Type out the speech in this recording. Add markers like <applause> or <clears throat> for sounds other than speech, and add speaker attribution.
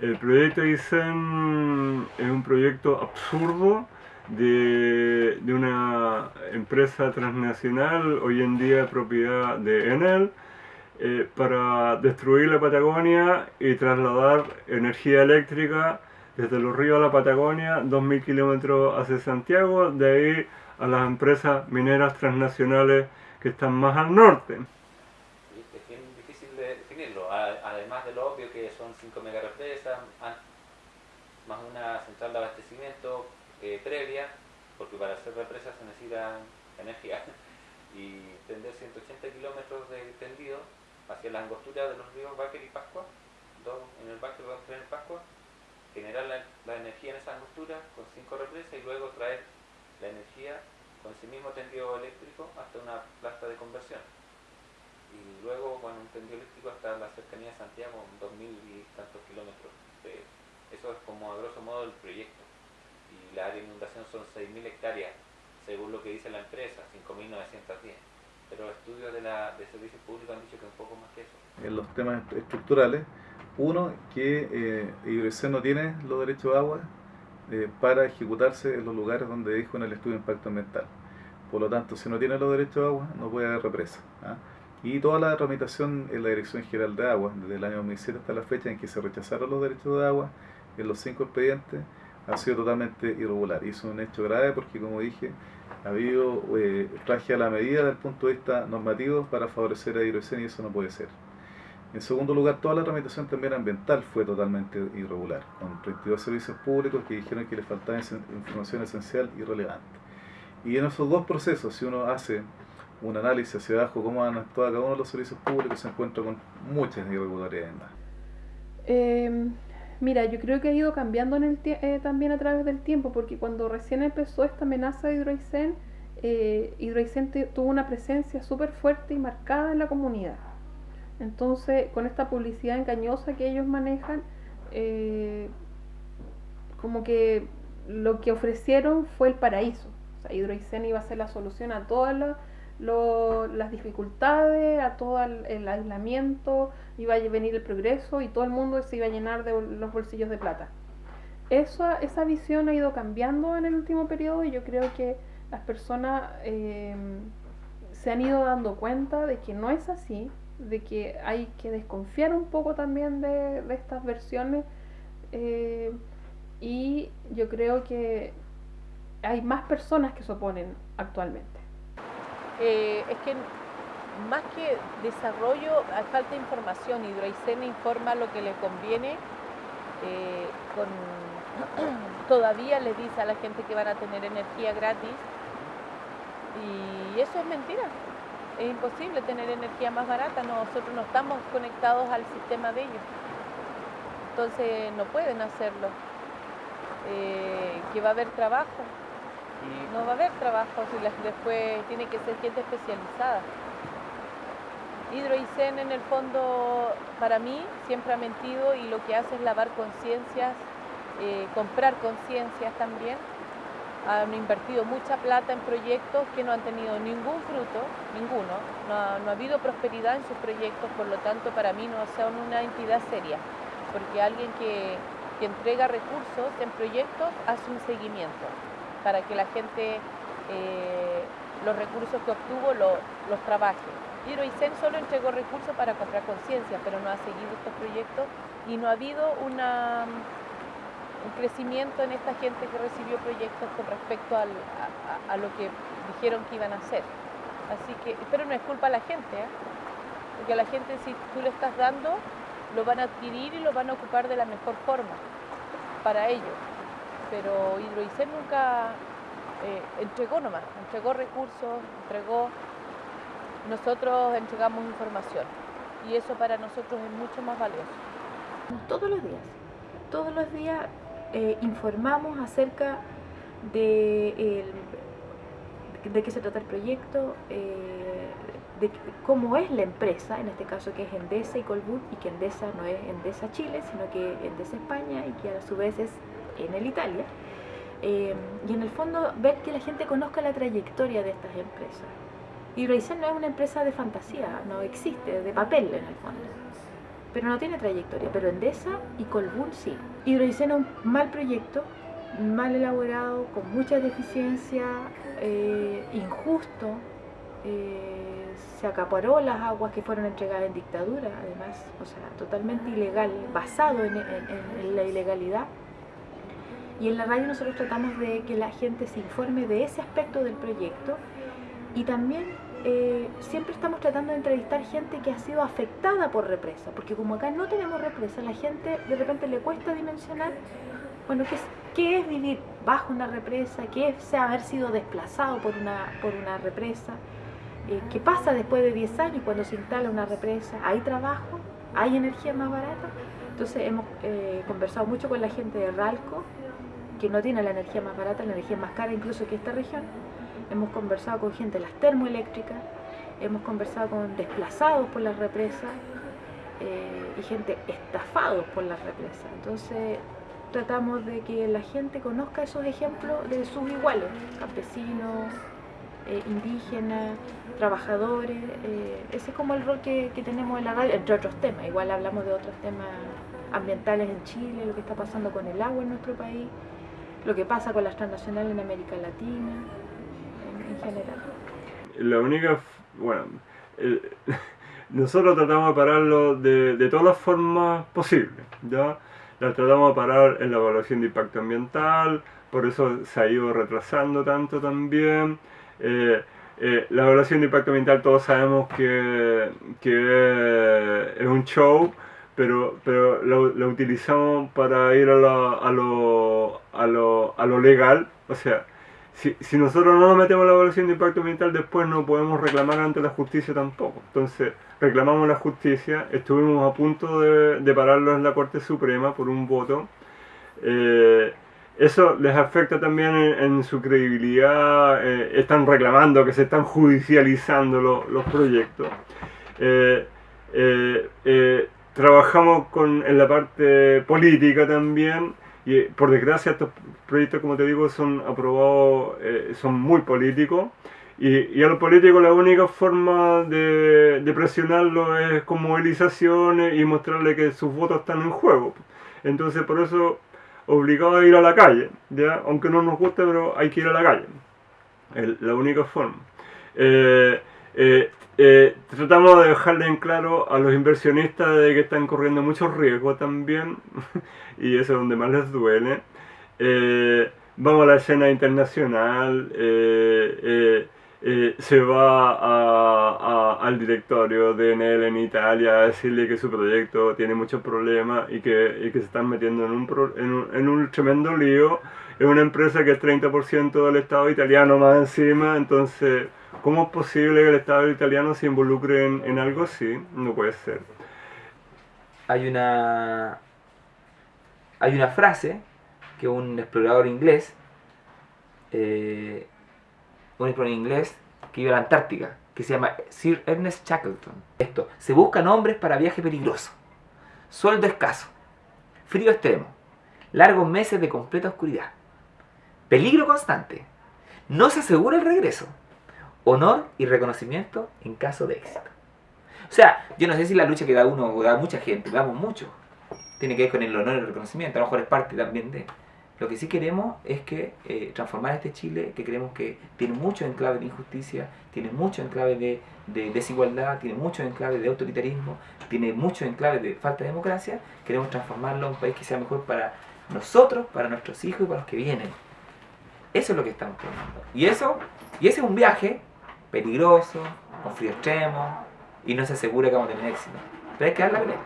Speaker 1: El proyecto ISEN es un proyecto absurdo de, una empresa transnacional, hoy en día propiedad de Enel, eh, para destruir la Patagonia y trasladar energía eléctrica desde los ríos a la Patagonia, 2.000 kilómetros hacia Santiago, de ahí a las empresas mineras transnacionales que están más al norte.
Speaker 2: Es bien difícil de definirlo, además de lo obvio que son 5 megarepresas, más una central de abastecimiento eh, previa, porque para hacer represas se necesita energía, <laughs> y tender 180 kilómetros de tendido hacia la angostura de los ríos Báquer y Pascua, dos en el Báquer, dos en el Pascua, generar la, energía en esa angostura con cinco represas y luego traer la energía con ese mismo tendido eléctrico hasta una planta de conversión. Y luego un tendido eléctrico hasta la cercanía de Santiago, dos mil y tantos kilómetros. eso es como a grosso modo el proyecto. Y la área de inundación son 6.000 hectáreas, según lo que dice la empresa, 5.910 pero estudios de, la, de servicios públicos han dicho que un poco más que eso.
Speaker 3: En los temas estructurales, uno, que eh, no tiene los derechos de agua eh, para ejecutarse en los lugares donde dijo en el estudio de impacto ambiental. Por lo tanto, si no tiene los derechos de agua, no puede haber represa. ¿ah? Y toda la tramitación en la Dirección General de Agua, desde el año 2007 hasta la fecha en que se rechazaron los derechos de agua, en los cinco expedientes, ha sido totalmente irregular. Y es un hecho grave porque, como dije, ha habido eh, traje a la medida desde el punto de vista normativo para favorecer a Hidrogen y eso no puede ser. En segundo lugar, toda la tramitación también ambiental fue totalmente irregular, con 32 servicios públicos que dijeron que le faltaba información esencial y relevante. Y en esos dos procesos, si uno hace un análisis hacia abajo cómo han actuado cada uno de los servicios públicos, se encuentra con muchas irregularidades.
Speaker 4: Eh, mira, yo creo que ha ido cambiando en el eh, también a través del tiempo, porque cuando recién empezó esta amenaza de Hidroicén, eh, tuvo una presencia súper fuerte y marcada en la comunidad. Entonces, con esta publicidad engañosa que ellos manejan, eh, como que lo que ofrecieron fue el paraíso. O sea, Hidroicén iba a ser la solución a todas las dificultades, a todo el, aislamiento, iba a venir el progreso y todo el mundo se iba a llenar de los bolsillos de plata. Eso, esa visión ha ido cambiando en el último periodo y yo creo que las personas eh, se han ido dando cuenta de que no es así, de que hay que desconfiar un poco también de, estas versiones eh, y yo creo que hay más personas que se oponen actualmente.
Speaker 5: Eh, es que más que desarrollo, falta información. Hidroicén informa lo que le conviene. Eh, con, <clears throat> todavía le dice a la gente que van a tener energía gratis. Y eso es mentira es imposible tener energía más barata, nosotros no estamos conectados al sistema de ellos. Entonces no pueden hacerlo. Eh, que va a haber trabajo. No va a haber trabajo si después tiene que ser gente especializada. Hidroicen en el fondo para mí siempre ha mentido y lo que hace es lavar conciencias, eh, comprar conciencias también. Han invertido mucha plata en proyectos que no han tenido ningún fruto, ninguno, no ha, habido prosperidad en sus proyectos, por lo tanto para mí no son una entidad seria, porque alguien que, entrega recursos en proyectos hace un seguimiento para que la gente eh, los recursos que obtuvo los trabaje. Hidroicen solo entregó recursos para comprar conciencia, pero no ha seguido estos proyectos y no ha habido una un crecimiento en esta gente que recibió proyectos con respecto a, lo que dijeron que iban a hacer. Así que, pero no es culpa a la gente, ¿eh? porque a la gente si tú le estás dando, lo van a adquirir y lo van a ocupar de la mejor forma para ellos. Pero Hidroicén nunca eh, entregó nomás, entregó recursos, entregó, nosotros entregamos información y eso para nosotros es mucho más valioso.
Speaker 6: Todos los días, todos los días eh, informamos acerca de, de qué se trata el proyecto, eh, de cómo es la empresa, en este caso que es Endesa y Colbún, y que Endesa no es Endesa Chile, sino que Endesa España y que a su vez es en el Italia. Eh, y en el fondo ver que la gente conozca la trayectoria de estas empresas. Y Raizen no es una empresa de fantasía, no existe, de papel en el fondo. pero no tiene trayectoria. Pero Endesa y Colbún sí. Hidroiceno un mal proyecto, mal elaborado, con mucha deficiencia, eh, injusto. Eh, se acaparó las aguas que fueron entregadas en dictadura, además, o sea, totalmente ilegal, basado en, en la ilegalidad. Y en la radio nosotros tratamos de que la gente se informe de ese aspecto del proyecto y también eh, siempre estamos tratando de entrevistar gente que ha sido afectada por represa, porque como acá no tenemos represa, la gente de repente le cuesta dimensionar, bueno, qué es, vivir bajo una represa, qué es haber sido desplazado por una, por una represa, eh, qué pasa después de 10 años cuando se instala una represa, hay trabajo, hay energía más barata. Entonces hemos eh, conversado mucho con la gente de Ralco, que no tiene la energía más barata, la energía más cara incluso que esta región, hemos conversado con gente de las termoeléctricas, hemos conversado con desplazados por las represas eh, y gente estafados por las represas. Entonces tratamos de que la gente conozca esos ejemplos de sus iguales, campesinos, eh, indígenas, trabajadores. Eh, ese es como el rol que, que tenemos en la radio, entre otros temas. Igual hablamos de otros temas ambientales en Chile, lo que está pasando con el agua en nuestro país, lo que pasa con las transnacionales en América Latina general.
Speaker 1: La única, bueno, <laughs> nosotros tratamos de pararlo de, de, todas las formas posibles, ¿ya? La tratamos de parar en la evaluación de impacto ambiental, por eso se ha ido retrasando tanto también. Eh, eh, la evaluación de impacto ambiental todos sabemos que, que es un show, pero, pero lo, lo para ir a, a, lo, a, lo, a lo legal, o sea, si, si, nosotros no nos metemos la evaluación de impacto ambiental, después no podemos reclamar ante la justicia tampoco. Entonces, reclamamos la justicia, estuvimos a punto de, de pararlo en la Corte Suprema por un voto. Eh, eso les afecta también en, su credibilidad, eh, están reclamando que se están judicializando lo, los proyectos. Eh, trabajamos con, en la parte política también y por desgracia estos proyectos, como te digo, son aprobados, eh, son muy políticos. Y, y, a los políticos la única forma de, de presionarlo es con movilizaciones y mostrarle que sus votos están en juego. Entonces por eso obligado a ir a la calle, ¿ya? aunque no nos guste, pero hay que ir a la calle. Es la única forma. Eh, eh, eh, tratamos de dejarle en claro a los inversionistas de que están corriendo mucho riesgo también, <laughs> y eso es donde más les duele. Eh, vamos a la escena internacional, eh, se va al directorio de Enel en Italia a decirle que su proyecto tiene muchos problemas y que, que se están metiendo en un, en un, en un tremendo lío. Es una empresa que es 30% del Estado italiano más encima, entonces ¿Cómo es posible que el Estado italiano se involucre en, algo así? No puede ser.
Speaker 7: Hay una, hay una frase que un explorador inglés, eh, un explorador inglés que iba a la Antártica, que se llama Sir Ernest Shackleton. Esto, se buscan hombres para viaje peligroso, sueldo escaso, frío extremo, largos meses de completa oscuridad, peligro constante, no se asegura el regreso honor y reconocimiento en caso de éxito. O sea, yo no sé si la lucha que da uno o da mucha gente, damos mucho, tiene que ver con el honor y el reconocimiento, a lo mejor es parte también de... Lo que sí queremos es que eh, transformar este Chile, que creemos que tiene mucho enclave de injusticia, tiene mucho enclave de, de desigualdad, tiene mucho enclave de autoritarismo, tiene mucho enclave de falta de democracia, queremos transformarlo en un país que sea mejor para nosotros, para nuestros hijos y para los que vienen. Eso es lo que estamos planteando. Y eso, y ese es un viaje peligroso, con frío extremo, y no se asegura que vamos a tener éxito. Pero hay que dar la pelea.